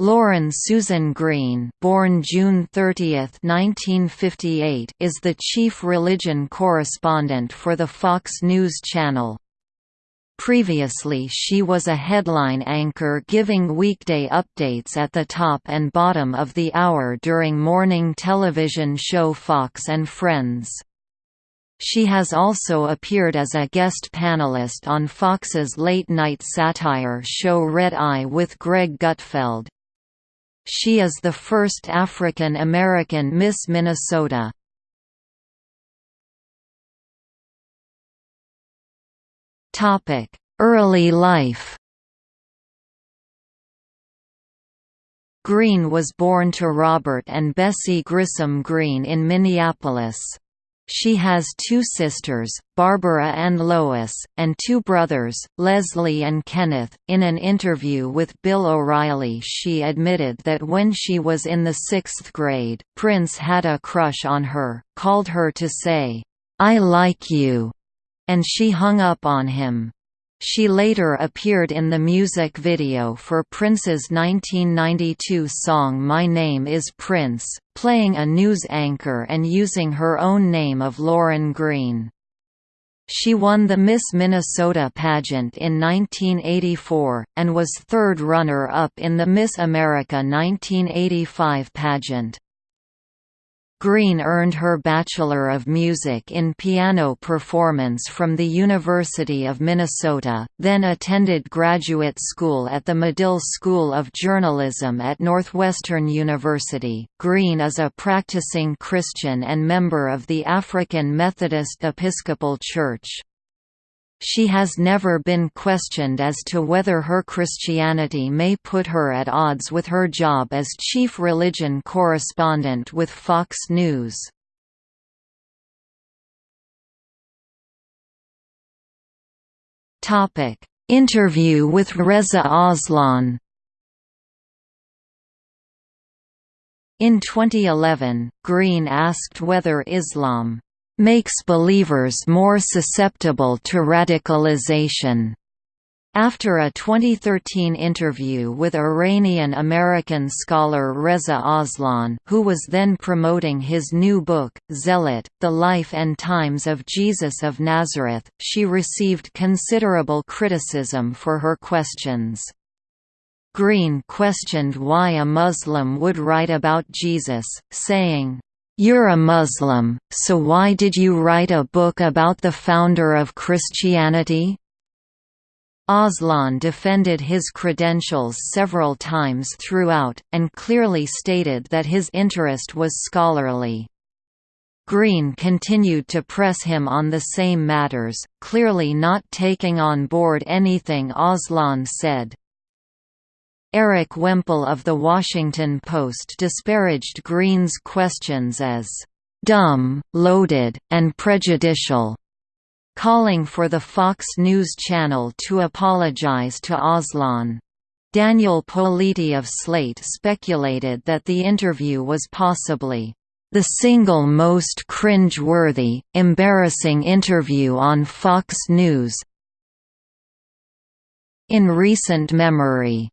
Lauren Susan Green born June 30, 1958, is the chief religion correspondent for the Fox News Channel. Previously she was a headline anchor giving weekday updates at the top and bottom of the hour during morning television show Fox and Friends. She has also appeared as a guest panelist on Fox's late-night satire show Red Eye with Greg Gutfeld. She is the first African American Miss Minnesota. Early life Green was born to Robert and Bessie Grissom Green in Minneapolis. She has two sisters, Barbara and Lois, and two brothers, Leslie and Kenneth. In an interview with Bill O'Reilly, she admitted that when she was in the sixth grade, Prince had a crush on her, called her to say, I like you, and she hung up on him. She later appeared in the music video for Prince's 1992 song My Name is Prince, playing a news anchor and using her own name of Lauren Green. She won the Miss Minnesota pageant in 1984, and was third runner-up in the Miss America 1985 pageant. Green earned her Bachelor of Music in Piano Performance from the University of Minnesota, then attended graduate school at the Medill School of Journalism at Northwestern University. Green is a practicing Christian and member of the African Methodist Episcopal Church. She has never been questioned as to whether her Christianity may put her at odds with her job as chief religion correspondent with Fox News. Interview with Reza Aslan In 2011, Green asked whether Islam makes believers more susceptible to radicalization. After a 2013 interview with Iranian-American scholar Reza Aslan who was then promoting his new book, Zealot, The Life and Times of Jesus of Nazareth, she received considerable criticism for her questions. Green questioned why a Muslim would write about Jesus, saying, you're a Muslim, so why did you write a book about the founder of Christianity? Aslan defended his credentials several times throughout, and clearly stated that his interest was scholarly. Green continued to press him on the same matters, clearly not taking on board anything Aslan said. Erik Wemple of The Washington Post disparaged Green's questions as "...dumb, loaded, and prejudicial." calling for the Fox News Channel to apologize to Aslan. Daniel Politi of Slate speculated that the interview was possibly the single most cringe-worthy, embarrassing interview on Fox News in recent memory.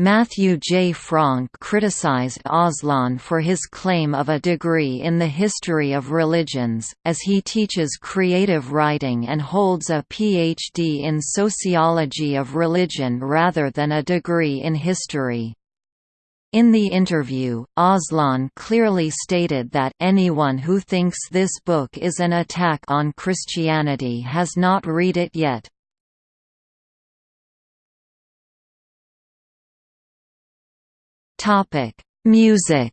Matthew J. Franck criticized Aslan for his claim of a degree in the history of religions, as he teaches creative writing and holds a Ph.D. in sociology of religion rather than a degree in history. In the interview, Aslan clearly stated that anyone who thinks this book is an attack on Christianity has not read it yet. Topic: Music.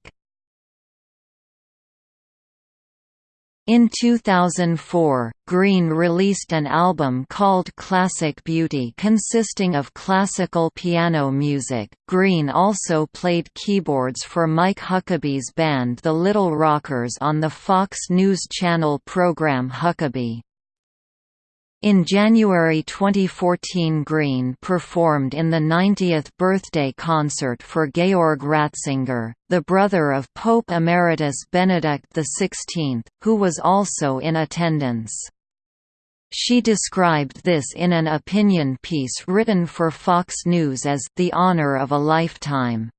In 2004, Green released an album called Classic Beauty consisting of classical piano music. Green also played keyboards for Mike Huckabee's band The Little Rockers on the Fox News Channel program Huckabee. In January 2014 Green performed in the 90th birthday concert for Georg Ratzinger, the brother of Pope Emeritus Benedict XVI, who was also in attendance. She described this in an opinion piece written for Fox News as the honor of a lifetime.